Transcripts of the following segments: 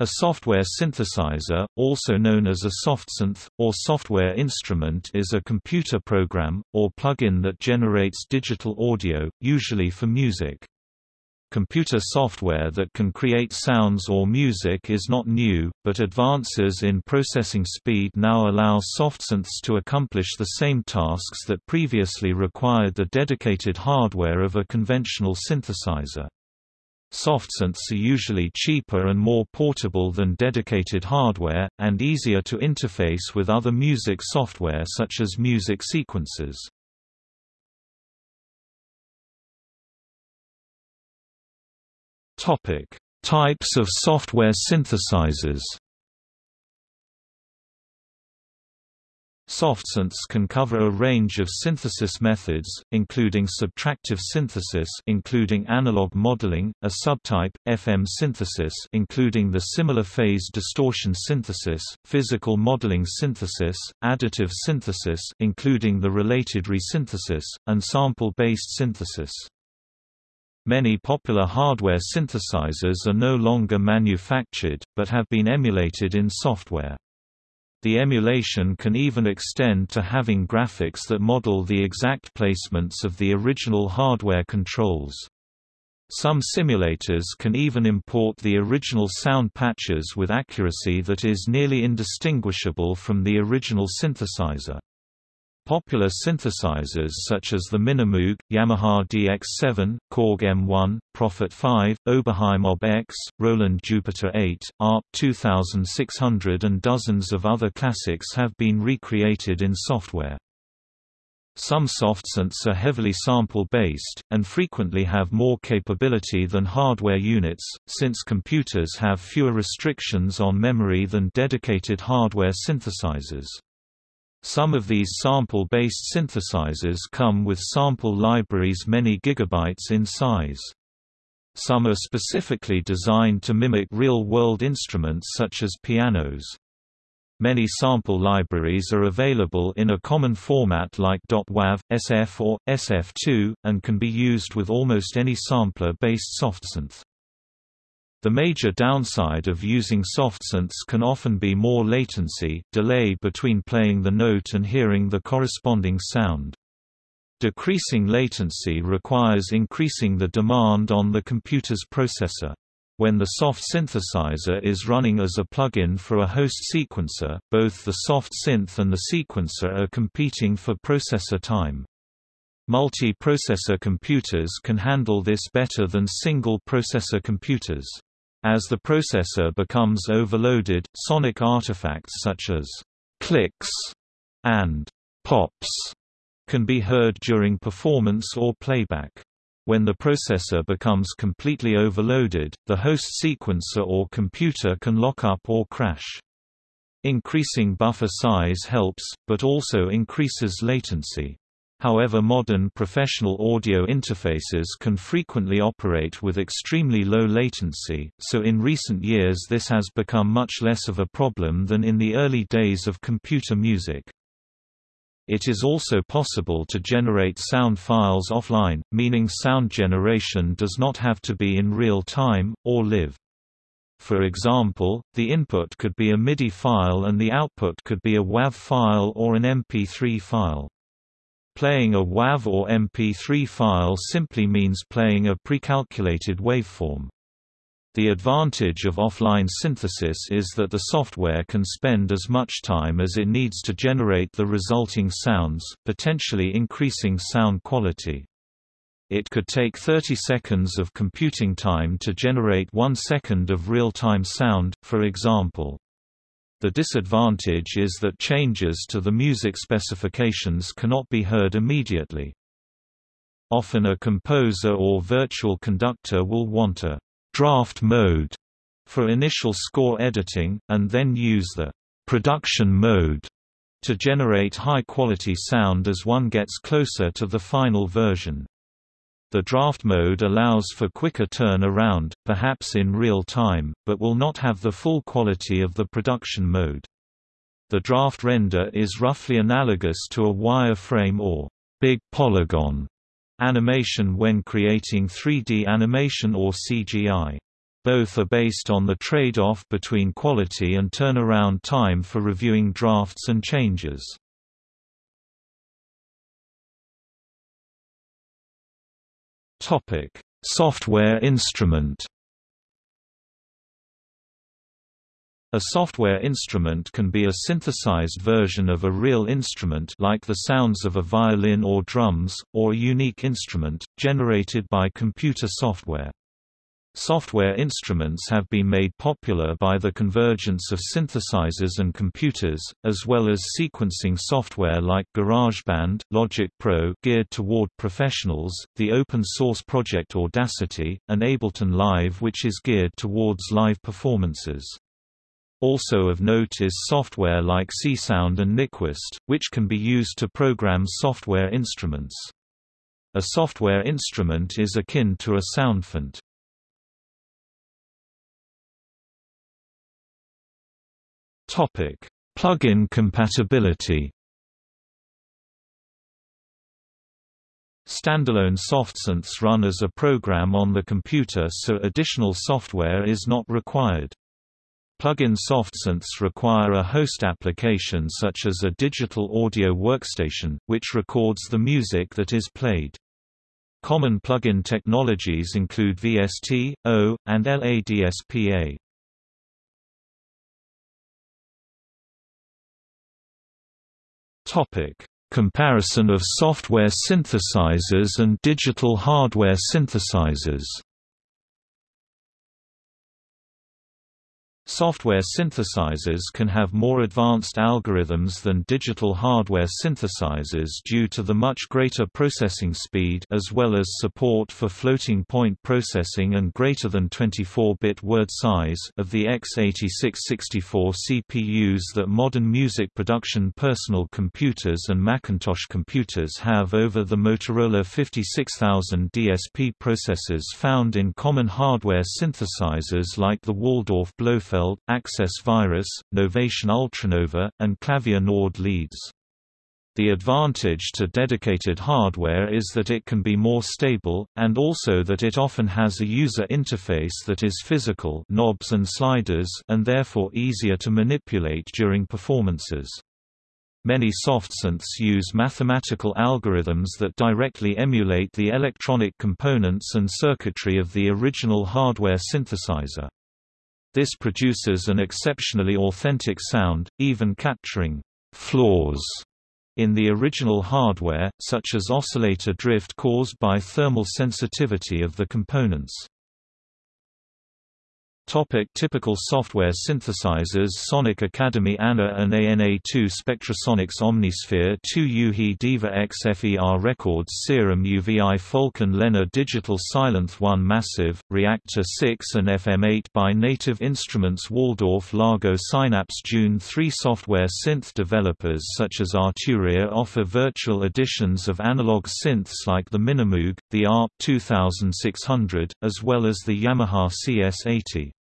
A software synthesizer, also known as a softsynth, or software instrument is a computer program, or plugin that generates digital audio, usually for music. Computer software that can create sounds or music is not new, but advances in processing speed now allow softsynths to accomplish the same tasks that previously required the dedicated hardware of a conventional synthesizer. Softsynths are usually cheaper and more portable than dedicated hardware, and easier to interface with other music software such as music sequencers. Topic: Types of software synthesizers. Softsynths can cover a range of synthesis methods, including subtractive synthesis including analog modeling, a subtype, FM synthesis including the similar phase distortion synthesis, physical modeling synthesis, additive synthesis including the related resynthesis, and sample-based synthesis. Many popular hardware synthesizers are no longer manufactured, but have been emulated in software. The emulation can even extend to having graphics that model the exact placements of the original hardware controls. Some simulators can even import the original sound patches with accuracy that is nearly indistinguishable from the original synthesizer. Popular synthesizers such as the Minimoog, Yamaha DX7, Korg M1, Prophet 5, Oberheim OB-X, Roland Jupiter 8, ARP 2600 and dozens of other classics have been recreated in software. Some softsynths are heavily sample-based, and frequently have more capability than hardware units, since computers have fewer restrictions on memory than dedicated hardware synthesizers. Some of these sample-based synthesizers come with sample libraries many gigabytes in size. Some are specifically designed to mimic real-world instruments such as pianos. Many sample libraries are available in a common format like .wav, SF or SF2, and can be used with almost any sampler-based softsynth. The major downside of using softsynths can often be more latency, delay between playing the note and hearing the corresponding sound. Decreasing latency requires increasing the demand on the computer's processor. When the soft synthesizer is running as a plugin for a host sequencer, both the soft synth and the sequencer are competing for processor time. Multi-processor computers can handle this better than single-processor computers. As the processor becomes overloaded, sonic artifacts such as clicks and pops can be heard during performance or playback. When the processor becomes completely overloaded, the host sequencer or computer can lock up or crash. Increasing buffer size helps, but also increases latency. However modern professional audio interfaces can frequently operate with extremely low latency, so in recent years this has become much less of a problem than in the early days of computer music. It is also possible to generate sound files offline, meaning sound generation does not have to be in real time, or live. For example, the input could be a MIDI file and the output could be a WAV file or an MP3 file. Playing a WAV or MP3 file simply means playing a precalculated waveform. The advantage of offline synthesis is that the software can spend as much time as it needs to generate the resulting sounds, potentially increasing sound quality. It could take 30 seconds of computing time to generate 1 second of real-time sound, for example. The disadvantage is that changes to the music specifications cannot be heard immediately. Often a composer or virtual conductor will want a draft mode for initial score editing, and then use the production mode to generate high-quality sound as one gets closer to the final version. The draft mode allows for quicker turn-around, perhaps in real time, but will not have the full quality of the production mode. The draft render is roughly analogous to a wireframe or big polygon animation when creating 3D animation or CGI. Both are based on the trade-off between quality and turnaround time for reviewing drafts and changes. Software instrument A software instrument can be a synthesized version of a real instrument like the sounds of a violin or drums, or a unique instrument, generated by computer software. Software instruments have been made popular by the convergence of synthesizers and computers, as well as sequencing software like GarageBand, Logic Pro geared toward professionals, the open-source project Audacity, and Ableton Live which is geared towards live performances. Also of note is software like Csound and Nyquist, which can be used to program software instruments. A software instrument is akin to a soundfont. Topic: Plugin compatibility. Standalone softsynths run as a program on the computer so additional software is not required. Plug-in softsynths require a host application such as a digital audio workstation, which records the music that is played. Common plug-in technologies include VST, O, and LADSPA. Topic: Comparison of software synthesizers and digital hardware synthesizers. Software synthesizers can have more advanced algorithms than digital hardware synthesizers due to the much greater processing speed as well as support for floating-point processing and greater than 24-bit word size of the x86-64 CPUs that modern music production personal computers and Macintosh computers have over the Motorola 56000 DSP processors found in common hardware synthesizers like the Waldorf Blofeld Access Virus, Novation Ultranova, and Clavia Nord leads. The advantage to dedicated hardware is that it can be more stable, and also that it often has a user interface that is physical knobs and, sliders and therefore easier to manipulate during performances. Many softsynths use mathematical algorithms that directly emulate the electronic components and circuitry of the original hardware synthesizer. This produces an exceptionally authentic sound, even capturing flaws in the original hardware, such as oscillator drift caused by thermal sensitivity of the components. Topic typical software synthesizers Sonic Academy ANA and ANA2 Spectrasonics Omnisphere 2 u-he Diva XFER Records Serum UVI Falcon LennarDigital Sylenth 1 Massive, Reaktor 6 and FM8 by Native Instruments Waldorf Largo Synapse Dune 3 Software synth developers such as Arturia offer virtual editions of analog synths like the Minimoog, the ARP 2600, as well as the Yamaha CS80.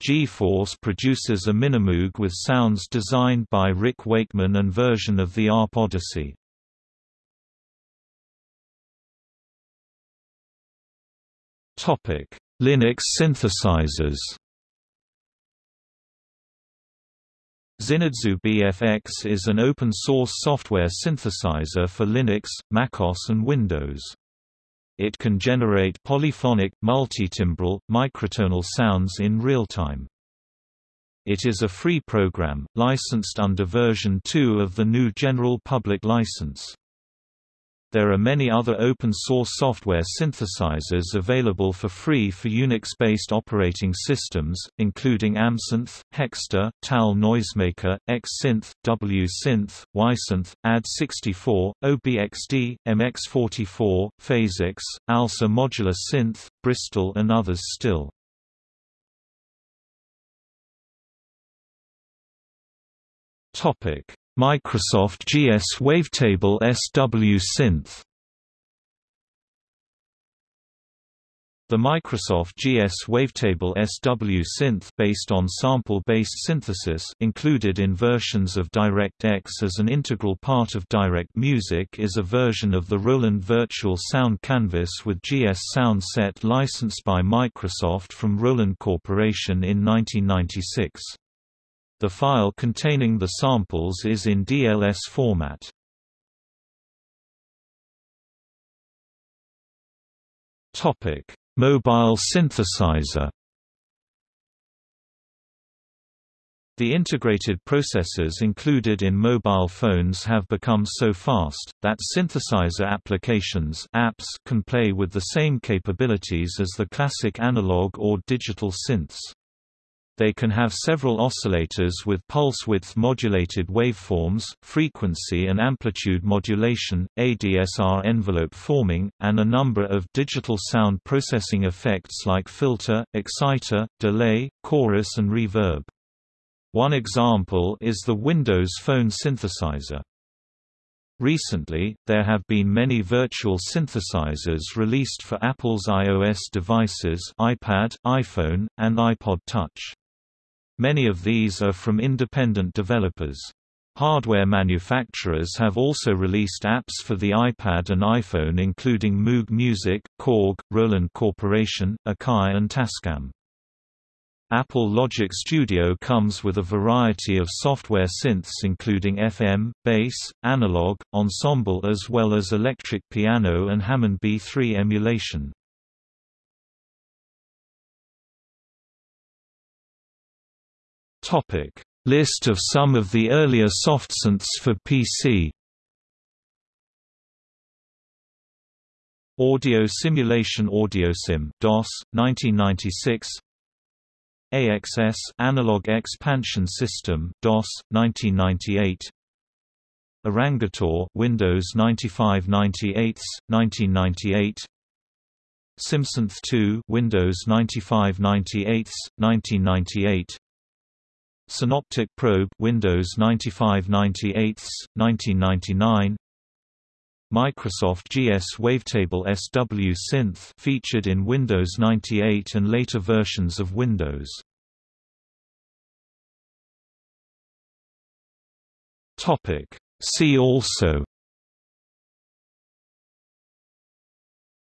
G-Force produces a Minimoog with sounds designed by Rick Wakeman and version of the ARP Odyssey. Linux synthesizers ZynAddSubFX is an open-source software synthesizer for Linux, macOS and Windows. It can generate polyphonic, multitimbral, microtonal sounds in real time. It is a free program, licensed under version 2 of the GNU General Public License. There are many other open-source software synthesizers available for free for Unix-based operating systems, including AmSynth, Hexter, TAL Noisemaker, Xsynth, WhySynth, Ysynth, AD64, OBXD, MX44, Phasex, ALSA Modular Synth, Bristol and others still. Topic Microsoft GS Wavetable SW Synth The Microsoft GS Wavetable SW Synth based on sample-based synthesis included in versions of DirectX as an integral part of Direct Music is a version of the Roland Virtual Sound Canvas with GS Sound Set licensed by Microsoft from Roland Corporation in 1996. The file containing the samples is in DLS format. Topic Mobile synthesizer The integrated processors included in mobile phones have become so fast, that synthesizer applications apps can play with the same capabilities as the classic analog or digital synths. They can have several oscillators with pulse width modulated waveforms, frequency and amplitude modulation, ADSR envelope forming, and a number of digital sound processing effects like filter, exciter, delay, chorus and reverb. One example is the Windows Phone synthesizer. Recently, there have been many virtual synthesizers released for Apple's iOS devices iPad, iPhone, and iPod Touch. Many of these are from independent developers. Hardware manufacturers have also released apps for the iPad and iPhone including Moog Music, Korg, Roland Corporation, Akai and Tascam. Apple Logic Studio comes with a variety of software synths including FM, bass, analog, ensemble as well as electric piano and Hammond B3 emulation. Topic: List of some of the earlier softsynths for PC. Audio Simulation AudioSim DOS 1996 AXS Analog Expansion System DOS 1998 Orangator Windows 95/98 1998 SimSynth 2 Windows 95/98 1998 Synoptic Probe Windows 95/98, 1999 Microsoft GS Wavetable SW Synth featured in Windows 98 and later versions of Windows. Topic See also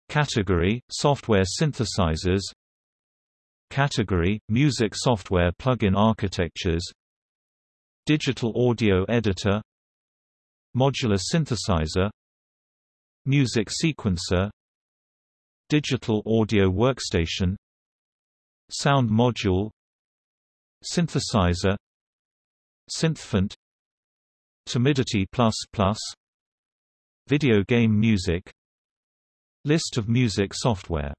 Category Software synthesizers Category – Music software plugin architectures Digital audio editor Modular synthesizer Music sequencer Digital audio workstation Sound module Synthesizer Synthfont Timidity++ Video game music List of music software